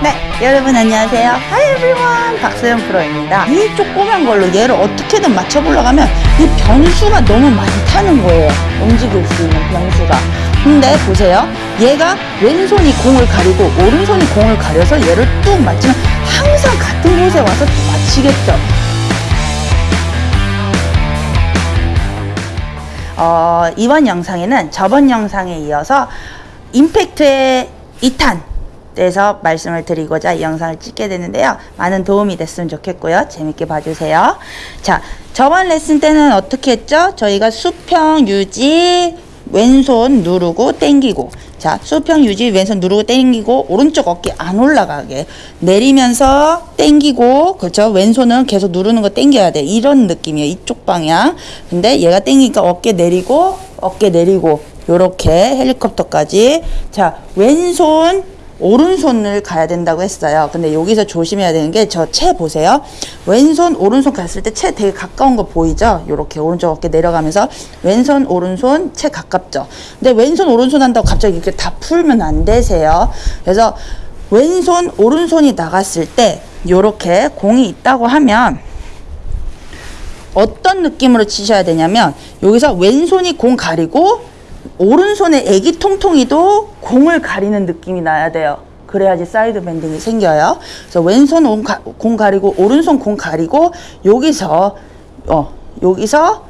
네, 여러분 안녕하세요. Hi everyone, 박소영 프로입니다. 이 조그만 걸로 얘를 어떻게든 맞춰보려고 하면 이 변수가 너무 많다는 거예요. 움직일 수 있는 변수가. 근데 보세요. 얘가 왼손이 공을 가리고 오른손이 공을 가려서 얘를 뚝 맞추면 항상 같은 곳에 와서 맞히겠죠. 어, 이번 영상에는 저번 영상에 이어서 임팩트의 2탄 대해서 말씀을 드리고자 이 영상을 찍게 되는데요. 많은 도움이 됐으면 좋겠고요. 재밌게 봐주세요. 자, 저번 레슨 때는 어떻게 했죠? 저희가 수평 유지, 왼손 누르고 땡기고 자 수평 유지 왼손 누르고 땡기고 오른쪽 어깨 안 올라가게 내리면서 땡기고 그렇죠 왼손은 계속 누르는 거 땡겨야 돼 이런 느낌이에요 이쪽 방향 근데 얘가 땡기니까 어깨 내리고 어깨 내리고 요렇게 헬리콥터까지 자 왼손 오른손을 가야 된다고 했어요. 근데 여기서 조심해야 되는 게 저 채 보세요. 왼손 오른손 갔을 때 채 되게 가까운 거 보이죠? 이렇게 오른쪽 어깨 내려가면서 왼손 오른손 채 가깝죠. 근데 왼손 오른손 한다고 갑자기 이렇게 다 풀면 안 되세요. 그래서 왼손 오른손이 나갔을 때 이렇게 공이 있다고 하면 어떤 느낌으로 치셔야 되냐면 여기서 왼손이 공 가리고 오른손에 애기 통통이도 공을 가리는 느낌이 나야 돼요. 그래야지 side bending이 생겨요. 그래서 왼손 공, 가리고 오른손 공 가리고 여기서 어 여기서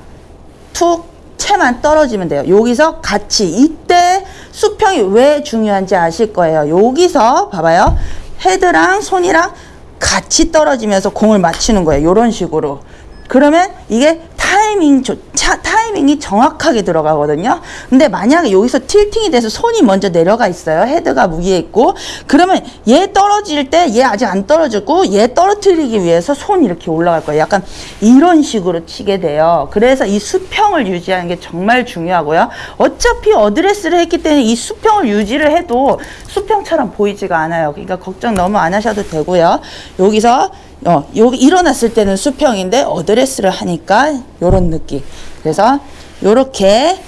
툭 채만 떨어지면 돼요. 여기서 같이 이때 수평이 왜 중요한지 아실 거예요. 여기서 봐봐요. 헤드랑 손이랑 같이 떨어지면서 공을 맞추는 거예요. 이런 식으로. 그러면 이게 타이밍 조, 차, 타이밍이 정확하게 들어가거든요. 근데 만약에 여기서 틸팅이 돼서 손이 먼저 내려가 있어요. 헤드가 위에 있고 그러면 얘 떨어질 때 얘 아직 안 떨어졌고 얘 떨어뜨리기 위해서 손이 이렇게 올라갈 거예요. 약간 이런 식으로 치게 돼요. 그래서 이 수평을 유지하는 게 정말 중요하고요. 어차피 어드레스를 했기 때문에 이 수평을 유지를 해도 수평처럼 보이지가 않아요. 그러니까 걱정 너무 안 하셔도 되고요. 여기서 어, 여기 일어났을 때는 수평인데 어드레스를 하니까 요런 느낌. 그래서 요렇게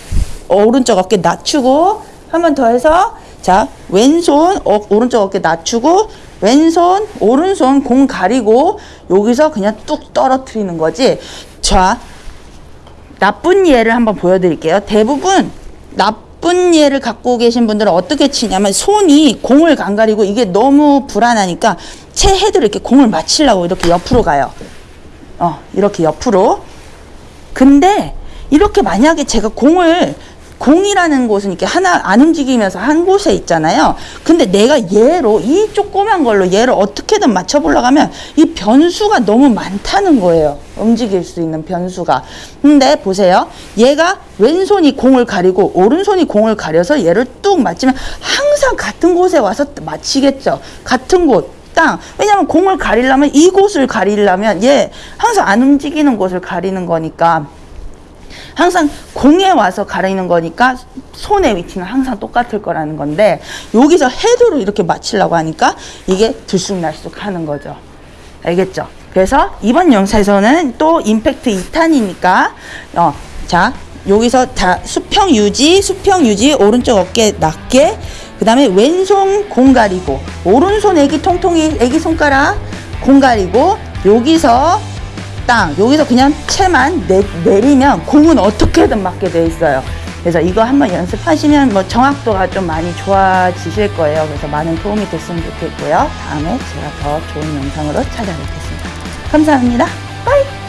오른쪽 어깨 낮추고 한 번 더 해서 자 왼손 어, 오른쪽 어깨 낮추고 왼손 오른손 공 가리고 여기서 그냥 뚝 떨어뜨리는 거지. 자 나쁜 예를 한번 보여드릴게요. 대부분 나쁜 예를 갖고 계신 분들은 어떻게 치냐면 손이 공을 안 가리고 이게 너무 불안하니까 채 헤드를 이렇게 공을 맞추려고 이렇게 옆으로 가요. 어, 이렇게 옆으로. 근데 이렇게 만약에 제가 공을 공이라는 곳은 이렇게 하나 안 움직이면서 한 곳에 있잖아요. 근데 내가 얘로 이 조그만 걸로 얘를 어떻게든 맞춰 보려고 하면 이 변수가 너무 많다는 거예요. 움직일 수 있는 변수가. 근데 보세요. 얘가 왼손이 공을 가리고 오른손이 공을 가려서 얘를 뚝 맞추면 항상 같은 곳에 와서 맞히겠죠. 같은 곳. 땅. 왜냐면 공을 가리려면 이곳을 가리려면 얘 항상 안 움직이는 곳을 가리는 거니까 항상 공에 와서 가리는 거니까 손의 위치는 항상 똑같을 거라는 건데 여기서 헤드로 이렇게 맞추려고 하니까 이게 들쑥날쑥 하는 거죠. 알겠죠? 그래서 이번 영상에서는 또 임팩트 2탄이니까 어, 자 여기서 자 수평 유지 수평 유지 오른쪽 어깨 낮게 그 다음에 왼손 공 가리고 오른손 애기 통통이 애기 손가락 공 가리고 여기서 땅 여기서 그냥 채만 내, 내리면 공은 어떻게든 맞게 돼 있어요. 그래서 이거 한번 연습하시면 뭐 정확도가 좀 많이 좋아지실 거예요. 그래서 많은 도움이 됐으면 좋겠고요. 다음에 제가 더 좋은 영상으로 찾아뵙겠습니다. 감사합니다. 빠이